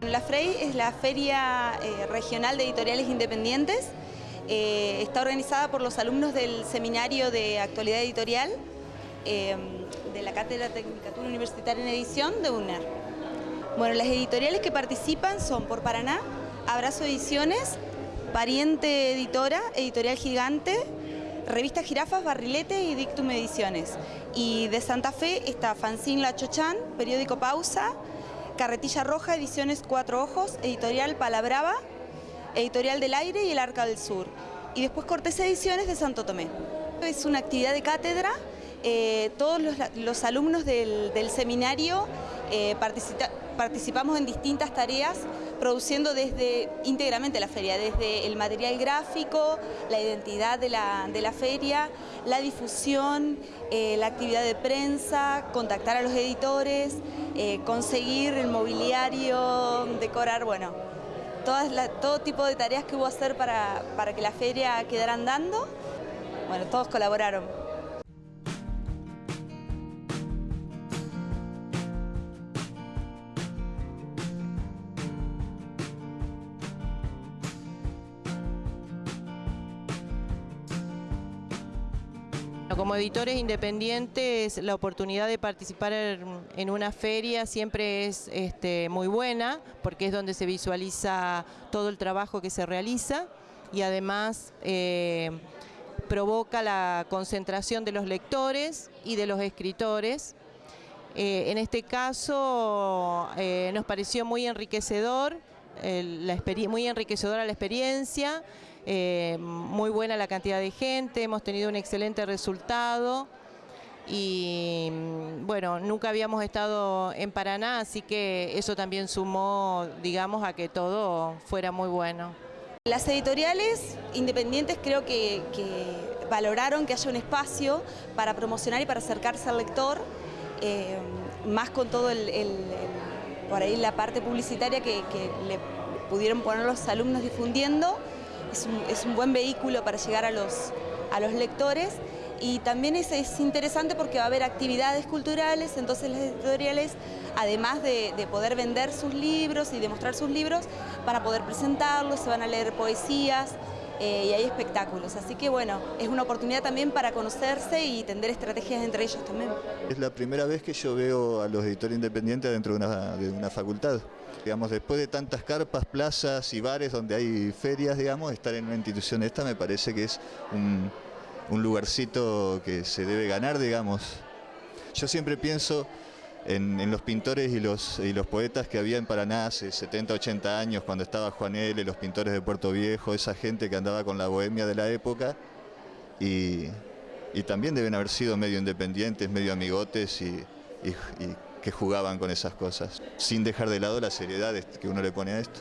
La FREI es la Feria eh, Regional de Editoriales Independientes. Eh, está organizada por los alumnos del Seminario de Actualidad Editorial eh, de la Cátedra Tecnicatura Universitaria en Edición de UNER. Bueno, las editoriales que participan son por Paraná, Abrazo Ediciones, Pariente Editora, Editorial Gigante, Revista Jirafas, Barrilete y Dictum Ediciones. Y de Santa Fe está Fanzine La Chochán, Periódico Pausa, Carretilla Roja, Ediciones Cuatro Ojos, Editorial Palabrava, Editorial del Aire y El Arca del Sur. Y después Cortés Ediciones de Santo Tomé. Es una actividad de cátedra, eh, todos los, alumnos del, seminario eh, participamos en distintas tareas produciendo desde íntegramente la feria, desde el material gráfico, la identidad de la, feria, la difusión, eh, la actividad de prensa, contactar a los editores, eh, conseguir el mobiliario, decorar, bueno, todo tipo de tareas que hubo a hacer para, para que la feria quedara andando. Bueno, todos colaboraron. Como editores independientes, la oportunidad de participar en una feria siempre es este, muy buena, porque es donde se visualiza todo el trabajo que se realiza y además eh, provoca la concentración de los lectores y de los escritores. Eh, en este caso eh, nos pareció muy enriquecedor, muy enriquecedora la experiencia, eh, muy buena la cantidad de gente, hemos tenido un excelente resultado y bueno, nunca habíamos estado en Paraná, así que eso también sumó, digamos, a que todo fuera muy bueno. Las editoriales independientes creo que, valoraron que haya un espacio para promocionar y para acercarse al lector, eh, más con todo el, por ahí la parte publicitaria que, que le pudieron poner los alumnos difundiendo es un, buen vehículo para llegar a los, a los lectores. Y también es, interesante porque va a haber actividades culturales, entonces las editoriales, además de, poder vender sus libros y demostrar sus libros, para poder presentarlos, se van a leer poesías eh, y hay espectáculos. Así que bueno, es una oportunidad también para conocerse y tender estrategias entre ellos también. Es la primera vez que yo veo a los editores independientes dentro de una, de una facultad. Digamos, después de tantas carpas, plazas y bares donde hay ferias, digamos, estar en una institución esta me parece que es un, lugarcito que se debe ganar, digamos. Yo siempre pienso en, los pintores y los, poetas que había en Paraná hace 70, 80 años, cuando estaba Juan L., los pintores de Puerto Viejo, esa gente que andaba con la bohemia de la época, y, también deben haber sido medio independientes, medio amigotes y que jugaban con esas cosas, sin dejar de lado la seriedad que uno le pone a esto.